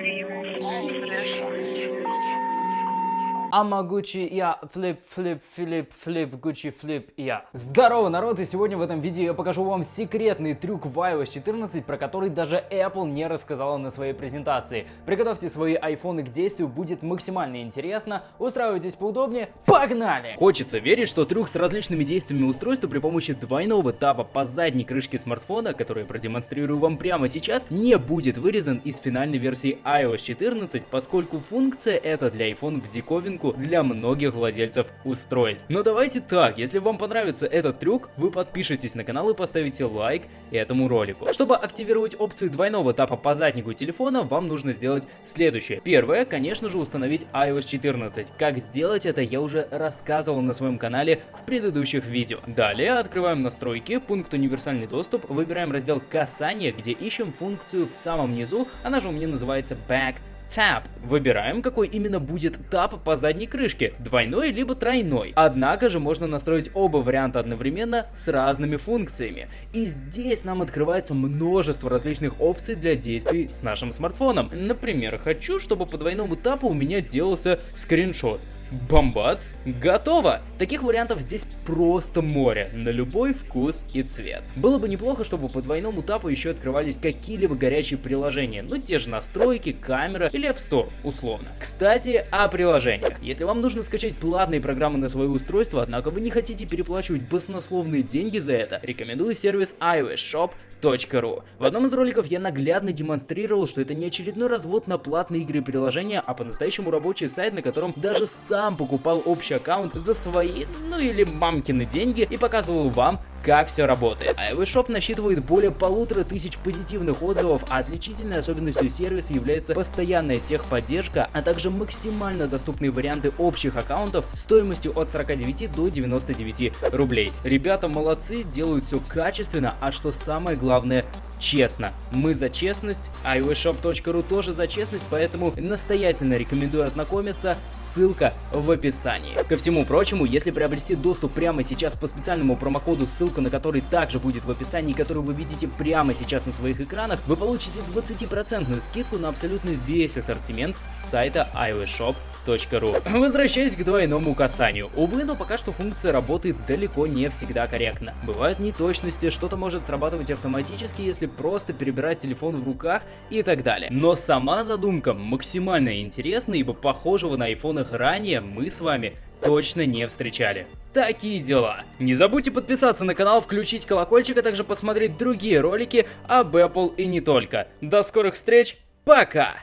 Sorry for this. Ама Гуччи я, флип, флип, флип, флип, Гуччи, флип я. Здорово, народ, и сегодня в этом видео я покажу вам секретный трюк в iOS 14, про который даже Apple не рассказала на своей презентации. Приготовьте свои айфоны к действию, будет максимально интересно, устраивайтесь поудобнее, погнали! Хочется верить, что трюк с различными действиями устройства при помощи двойного тапа по задней крышке смартфона, который я продемонстрирую вам прямо сейчас, не будет вырезан из финальной версии iOS 14, поскольку функция эта для iPhone в диковинку новинку для многих владельцев устройств. Но давайте так, если вам понравится этот трюк, вы подпишитесь на канал и поставите лайк этому ролику. Чтобы активировать опцию двойного тапа по заднику телефона, вам нужно сделать следующее. Первое, конечно же, установить iOS 14. Как сделать это, я уже рассказывал на своем канале в предыдущих видео. Далее открываем настройки, пункт универсальный доступ, выбираем раздел касание, где ищем функцию в самом низу, она же у меня называется Back Tap. Выбираем, какой именно будет тап по задней крышке, двойной либо тройной. Однако же можно настроить оба варианта одновременно с разными функциями. И здесь нам открывается множество различных опций для действий с нашим смартфоном. Например, хочу, чтобы по двойному тапу у меня делался скриншот. Бомбац, готово! Таких вариантов здесь просто море, на любой вкус и цвет. Было бы неплохо, чтобы по двойному тапу еще открывались какие-либо горячие приложения, ну те же настройки, камера или App Store, условно. Кстати, о приложениях. Если вам нужно скачать платные программы на свое устройство, однако вы не хотите переплачивать баснословные деньги за это, рекомендую сервис iOS Shop Ru. В одном из роликов я наглядно демонстрировал, что это не очередной развод на платные игры и приложения, а по-настоящему рабочий сайт, на котором даже сам покупал общий аккаунт за свои, ну или мамкины деньги и показывал вам, как все работает. iOS Shop насчитывает более полутора тысяч позитивных отзывов, а отличительной особенностью сервиса является постоянная техподдержка, а также максимально доступные варианты общих аккаунтов стоимостью от 49 до 99 рублей. Ребята молодцы, делают все качественно, а что самое главное, честно. Мы за честность, iOSshop.ru тоже за честность, поэтому настоятельно рекомендую ознакомиться, ссылка в описании. Ко всему прочему, если приобрести доступ прямо сейчас по специальному промокоду, ссылка на который также будет в описании, который вы видите прямо сейчас на своих экранах, вы получите 20% скидку на абсолютно весь ассортимент сайта iOSshop.ru Ru. Возвращаясь к двойному касанию. Увы, но пока что функция работает далеко не всегда корректно. Бывают неточности, что-то может срабатывать автоматически, если просто перебирать телефон в руках и так далее. Но сама задумка максимально интересна, ибо похожего на айфонах ранее мы с вами точно не встречали. Такие дела. Не забудьте подписаться на канал, включить колокольчик, а также посмотреть другие ролики об Apple и не только. До скорых встреч, пока!